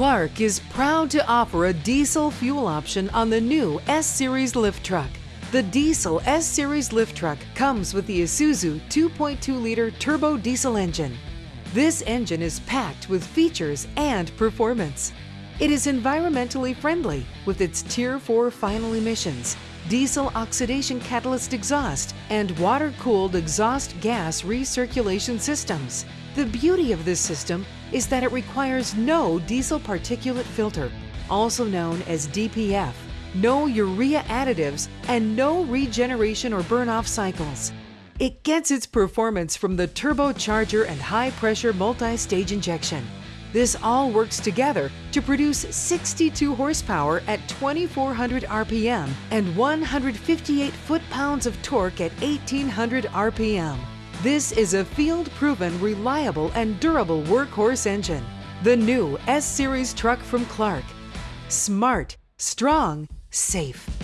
Clark is proud to offer a diesel fuel option on the new S-Series lift truck. The diesel S-Series lift truck comes with the Isuzu 2.2-liter turbo diesel engine. This engine is packed with features and performance. It is environmentally friendly with its Tier 4 final emissions, diesel oxidation catalyst exhaust, and water-cooled exhaust gas recirculation systems. The beauty of this system is that it requires no diesel particulate filter, also known as DPF, no urea additives, and no regeneration or burn-off cycles. It gets its performance from the turbocharger and high-pressure multi-stage injection. This all works together to produce 62 horsepower at 2400 RPM and 158 foot-pounds of torque at 1800 RPM. This is a field-proven, reliable, and durable workhorse engine. The new S-Series truck from Clark. Smart, strong, safe.